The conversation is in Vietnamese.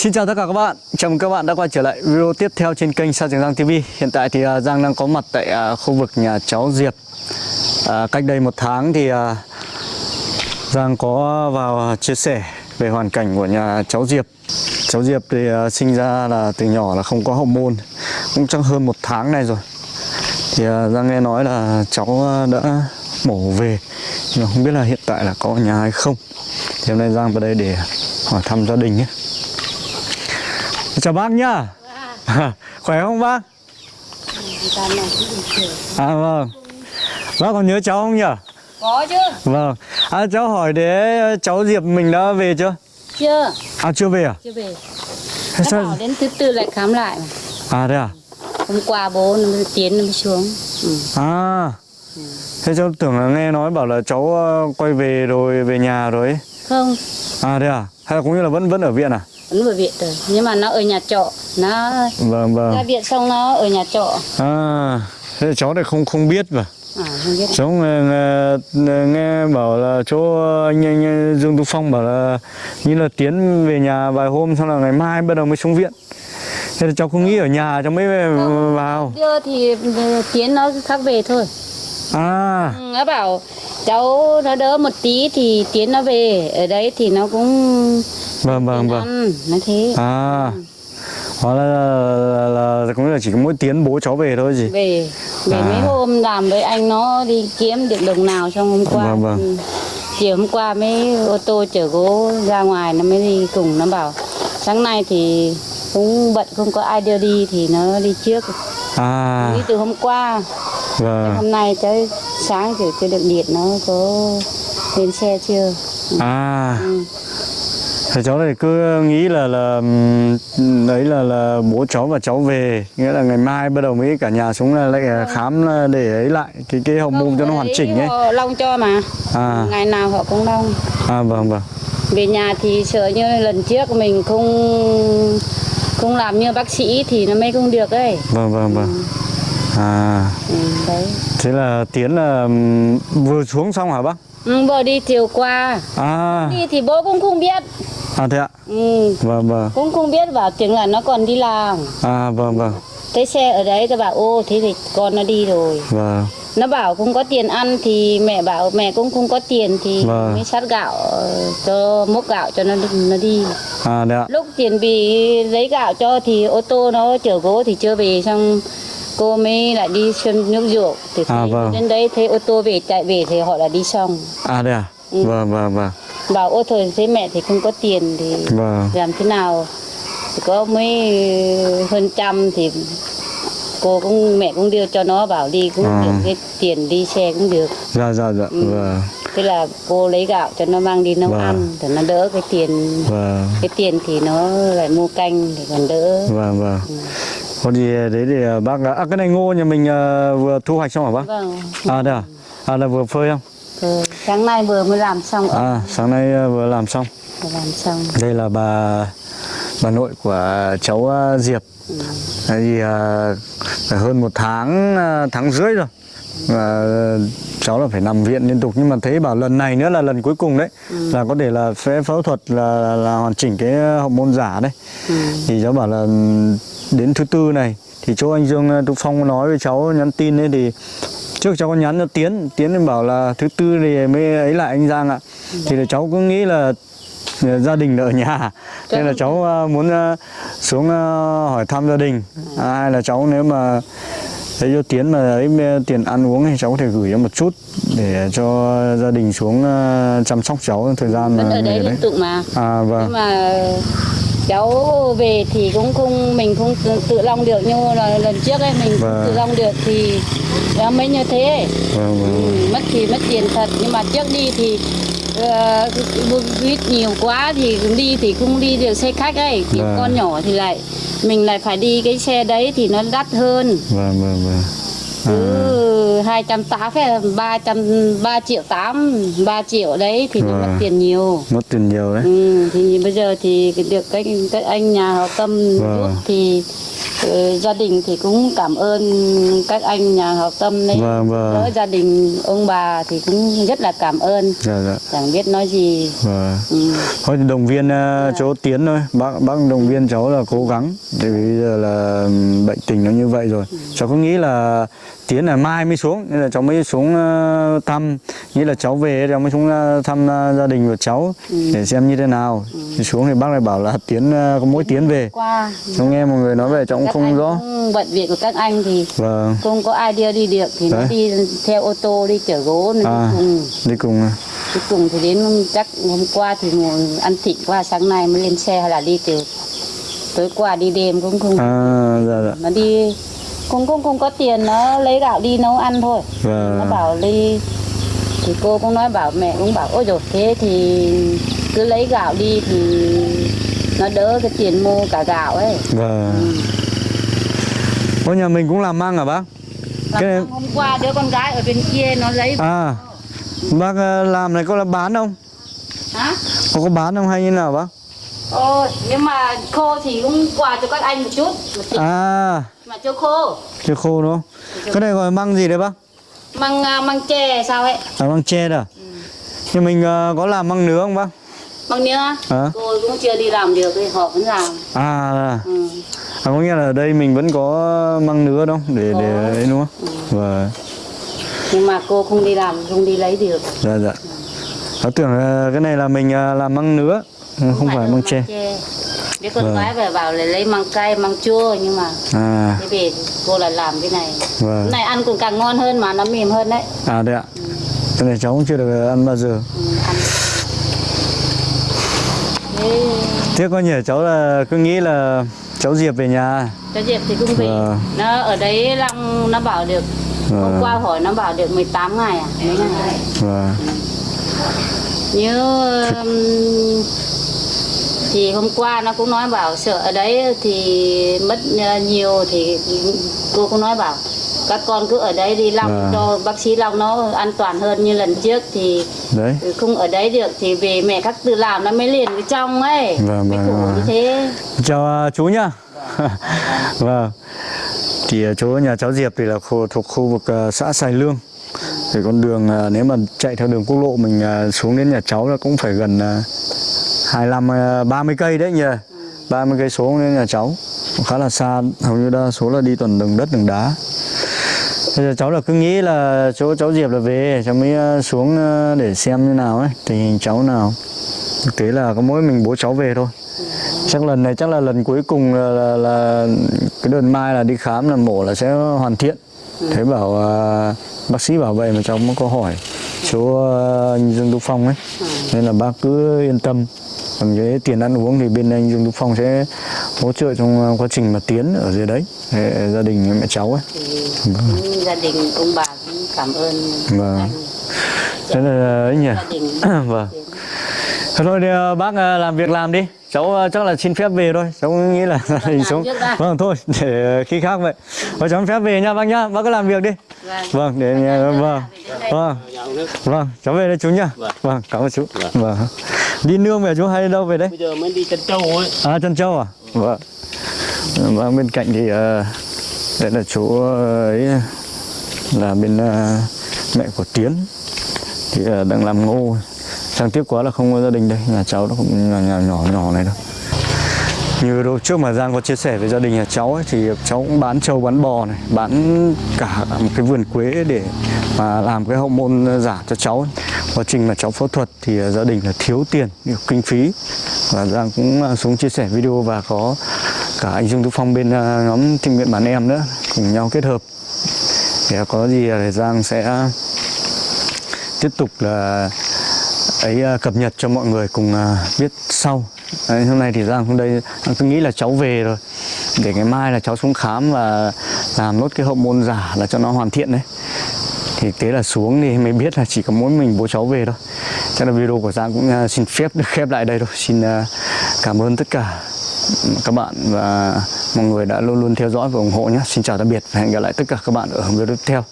Xin chào tất cả các bạn, chào mừng các bạn đã quay trở lại video tiếp theo trên kênh Sa Trường Giang TV Hiện tại thì à, Giang đang có mặt tại à, khu vực nhà cháu Diệp. À, Cách đây một tháng thì à, Giang có vào chia sẻ về hoàn cảnh của nhà cháu Diệp. Cháu Diệp thì sinh ra là từ nhỏ là không có hậu môn. Cũng trong hơn một tháng này rồi. Thì Giang nghe nói là cháu đã mổ về. Nhưng không biết là hiện tại là có nhà hay không. Thì hôm nay Giang vào đây để hỏi thăm gia đình nhé. Chào bác nhá Khỏe không bác? À vâng Bác còn nhớ cháu không nhỉ? Có chứ? Vâng à, Cháu hỏi để cháu Diệp mình đã về chưa? Chưa, À chưa về à? chưa về. Thế Nó bảo đến thứ tư lại khám lại mà. À thế à? Hôm qua bố nó mới tiến nó mới xuống. Ừ. À Thế cháu tưởng là nghe nói bảo là cháu ờ, quay về rồi về nhà rồi ấy. Không, À thế à? Hay là cũng như là vẫn vẫn ở viện à? Vẫn ở viện rồi. Nhưng mà nó ở nhà trọ. Nó Vâng ra vâng viện xong nó ở nhà trọ. À Thế là cháu thì không không biết mà À, không biết. Cháu nghe, nghe, nghe bảo là chỗ anh, anh, anh Dương Tú Phong bảo là như là Tiến về nhà vài hôm xong là ngày mai bắt đầu mới xuống viện. Thế là cháu không nghĩ ở nhà cháu mới về vào. Đưa thì ừ, tiến nó khác về thôi. À, Ừ, nó bảo cháu nó đỡ một tí thì tiến nó về. Ở đấy thì nó cũng vâng vâng vâng. Nó thế. À, hóa là, là, là, là cũng là chỉ có mỗi Tiến bố cháu về thôi gì. về về À. mấy hôm làm với anh nó đi kiếm được đồng nào xong hôm qua Vâng, vâng. chiều hôm qua mấy ô tô chở gỗ ra ngoài nó mới đi cùng nó bảo sáng nay thì cũng bận không có ai đưa đi thì nó đi trước À, đi từ hôm qua vâng. hôm nay tới sáng thì chưa được điện nó có lên xe chưa À, ừ. Thế cháu này cứ nghĩ là là đấy là là bố cháu và cháu về, nghĩa là ngày mai bắt đầu mới cả nhà xuống là lại khám là để ấy lại cái cái hậu môn cho nó hoàn chỉnh ấy. họ long cho mà À, ngày nào họ cũng long à vâng vâng. về nhà thì sợ như lần trước mình không không làm như bác sĩ thì nó mới không được ấy Vâng vâng vâng. À, ừ, đấy thế là Tiến là vừa xuống xong hả bác? ừ, bố đi chiều qua À, đi thì bố cũng không biết à thế ạ. ừ, Vâng vâng. cũng không biết bảo tiếng là nó còn đi làm À vâng vâng. thấy xe ở đấy tôi bảo ô thế thì con nó đi rồi Vâng. nó bảo không có tiền ăn thì mẹ bảo mẹ cũng không có tiền thì Vâng. mới sát gạo cho mốc gạo cho nó nó đi À thế ạ. lúc tiền bị lấy gạo cho thì ô tô nó chở gỗ thì chưa về xong cô mới lại đi xuân nước ruộng thì À, thấy vâng. đến đấy thấy ô tô về chạy về thì họ là đi xong À thế à. Ừ. Vâng vâng vâng. bảo ô thôi thế mẹ thì không có tiền thì Vâng. làm thế nào thì có mấy hơn trăm thì cô cũng mẹ cũng đưa cho nó bảo đi cũng À. được cái tiền đi xe cũng được Dạ dạ dạ. Ừ. Vâng. thế là cô lấy gạo cho nó mang đi nấu Vâng. ăn để nó đỡ cái tiền Vâng. cái tiền thì nó lại mua canh thì còn đỡ Vâng vâng. Có gì đấy thì à, bác. À cái này ngô nhà mình à, vừa thu hoạch xong hả bác? vâng À đây à? À là vừa phơi không? Ừ, sáng nay vừa mới làm xong À sáng nay vừa làm xong. vừa làm xong Đây là bà bà nội của cháu Diệp. Đấy thì à, phải hơn một tháng tháng rưỡi rồi. Và cháu là phải nằm viện liên tục. Nhưng mà thấy bảo lần này nữa là lần cuối cùng đấy. Là có thể là phẫu phẫu thuật là, là hoàn chỉnh cái hậu môn giả đấy. ừ. thì cháu bảo là đến thứ tư này thì chỗ anh Dương ờ, Tú Phong nói với cháu nhắn tin ấy thì trước cháu có nhắn cho Tiến. Tiến bảo là thứ tư thì mới ấy lại anh Giang ạ. Thì là cháu cứ nghĩ là ờ, gia đình ở nhà. Nên là cháu ờ, muốn ờ, xuống ờ, hỏi thăm gia đình. À, hay là cháu nếu mà thấy cho Tiến mà ấy ờ, tiền ăn uống thì cháu có thể gửi cho một chút để cho gia đình xuống ờ, chăm sóc cháu thời gian vẫn ở đấy. liên tục mà. À nhưng vâng mà cháu về thì cũng không mình không tự, tự long được. Như là lần trước ấy mình Vâng. tự long được thì nó mới như thế. Vâng vâng. Ừ, mất thì mất tiền thật. Nhưng mà trước đi thì buýt nhiều quá thì đi thì không đi được xe khách ấy thì Vâng. con nhỏ thì lại mình lại phải đi cái xe đấy thì nó đắt hơn vâng vâng vâng cứ hai trăm tám hay ba trăm ba triệu tám ba triệu đấy thì nó Vâng. mất tiền nhiều mất tiền nhiều đấy ừ, thì bây giờ thì được cái, cái anh nhà họ tâm Vâng. giúp thì Ừ, gia đình thì cũng cảm ơn các anh nhà hảo tâm đấy. Vâng, vâng. Đỡ gia đình ông bà thì cũng rất là cảm ơn. Dạ dạ. Chẳng biết nói gì. Vâng. Ừ. thôi thì động viên uh, chỗ tiến thôi. Bác bác động viên cháu là cố gắng. Vì bây giờ là ừm, bệnh tình nó như vậy rồi. Cháu cứ nghĩ là tiến là mai mới xuống nên là cháu mới xuống ờ, thăm. Nghĩ là cháu về cháu mới xuống ờ, thăm gia đình của cháu để xem như thế nào. Thì xuống thì bác lại bảo là tiến có mỗi tiến về. qua. Cháu nghe mọi người nói về cháu cũng các không anh rõ. bận việc của các anh thì vâng. không có ai đưa đi được thì nó Đấy. đi theo ô tô đi chở gỗ nên À. đi cùng. đi cùng à. đi cùng thì đến chắc hôm qua thì ăn thịt qua sáng nay mới lên xe hay là đi từ tối qua đi đêm cũng không à dạ dạ. Nó đi cũng cũng không có tiền nó lấy gạo đi nấu ăn thôi. Nó vâng bảo đi thì cô cũng nói bảo mẹ cũng bảo ôi rồi thế thì cứ lấy gạo đi thì nó đỡ cái tiền mua cả gạo ấy. Vâng Ôi nhà mình cũng làm măng hả bác? Làm Cái- hôm qua đứa con gái ở bên kia nó lấy À Bác ờ, làm này có là bán không? hả Có có bán không hay như nào bác? ôi nhưng mà khô thì cũng quà cho các anh một chút một tí À mà cho khô chưa khô đúng không? Cái này gọi măng gì đấy bác? măng à, măng tre sao ấy À măng tre đó Nhưng mình ờ, có làm măng nứa không bác? măng nia Hả? cô cũng chưa đi làm được thì họ vẫn làm À, à ừ. Có nghĩa là ở đây mình vẫn có măng nứa đúng không? Để, để ấy đúng không? Vâng nhưng mà cô không đi làm không đi lấy được. Dạ dạ. Nó tưởng cái này là mình ờ, làm măng nứa ừ, Không phải đâu măng tre. đứa con Vâng. gái về bảo là lấy măng cay măng chua nhưng mà À. thế về cô lại làm cái này. Vâng. Cái này ăn cũng càng ngon hơn mà nó mềm hơn đấy. À đây ạ. Cái này cháu cũng chưa được ăn bao giờ. Ừ, ăn. Thế Tiếc có nhỉ cháu là cứ nghĩ là cháu Diệp về nhà. Cho Diệp thì cũng về. Vâng. nó ở đấy Long nó bảo được hôm Vâng. qua hỏi nó bảo được 18 ngày à? Mấy ngày? Vâng. Như um, thì hôm qua nó cũng nói bảo sợ ở đấy thì mất ờ, nhiều thì cô cũng nói bảo các con cứ ở đấy đi Long Vâng. cho bác sĩ Long nó an toàn hơn như lần trước thì Đấy. không ở đấy được thì về mẹ các tự làm nó mới liền cái trong ấy. Vâng, mới vâng, vâng. như thế. Chào à, chú nhá. Vâng. Thì à, chỗ nhà cháu Diệp thì là khu, thuộc khu vực à, xã Sài Lương. Thì con đường à, nếu mà chạy theo đường quốc lộ mình à, xuống đến nhà cháu là cũng phải gần à, 25 à, 30 cây đấy nhỉ. 30 cây số đến nhà cháu. Cũng khá là xa hầu như đa số là đi toàn đường đất đường đá Bây giờ cháu là cứ nghĩ là chỗ cháu Diệp là về cháu mới ờ, xuống ờ, để xem như nào ấy tình hình cháu nào. Thực tế là có mỗi mình bố cháu về thôi. Chắc lần này chắc là lần cuối cùng là, là, là cái đợt mai là đi khám là mổ là sẽ hoàn thiện. Thế bảo uh, bác sĩ bảo vậy mà cháu mới có hỏi chỗ uh, Dương Tú Phong ấy. Nên là bác cứ yên tâm. Còn cái tiền ăn uống thì bên anh Dương Tú Phong sẽ hỗ trợ trong quá trình mà tiến ở dưới đấy để gia đình mẹ cháu ấy cũng gia đình ông bà cũng cảm ơn Vâng. anh. thế là ấy nhỉ? Gia đình vâng. Thôi thì à, bác à, làm việc làm đi. Cháu à, chắc là xin phép về thôi. Cháu nghĩ là xuống trước đã. vâng thôi để khi khác vậy. Thôi cháu xin phép về nha bác nhá. Bác cứ làm việc đi. Vâng. vâng để vâng. vâng. Vâng cháu về đây chú nhá. Vâng. Cảm ơn chú. Vâng. Đi nương về chú hay đi đâu về đấy bây giờ mới đi chân châu ấy. À Trân Châu à? Vâng. Vâng bên cạnh thì à, đây là chỗ ấy là bên à, mẹ của Tiến. Thì à, đang làm ngô. Sang tiếc quá là không có gia đình đây. Nhà cháu nó cũng nhà, nhà nhỏ nhỏ này đâu. Như lúc trước mà Giang có chia sẻ với gia đình nhà cháu ấy, Thì cháu cũng bán trâu bán bò này Bán cả một cái vườn quế để mà làm cái hậu môn giả cho cháu. Quá trình mà cháu phẫu thuật thì à, gia đình là thiếu tiền kinh phí. Và Giang cũng xuống chia sẻ video và có cả anh Dương Tú Phong bên à, nhóm tình nguyện bản em nữa Cùng nhau kết hợp. Để à, có gì là Giang sẽ tiếp tục là ấy à, cập nhật cho mọi người cùng biết sau. Đấy, hôm nay thì Giang hôm đây Giang cứ nghĩ là cháu về rồi. Để ngày mai là cháu xuống khám và làm nốt cái hậu môn giả là cho nó hoàn thiện đấy. Thì thế là xuống thì mới biết là chỉ có mỗi mình bố cháu về thôi. Chắc là video của Giang cũng xin phép được khép lại đây thôi. Xin cảm ơn tất cả các bạn và mọi người đã luôn luôn theo dõi và ủng hộ nhé. Xin chào tạm biệt và hẹn gặp lại tất cả các bạn ở video tiếp theo.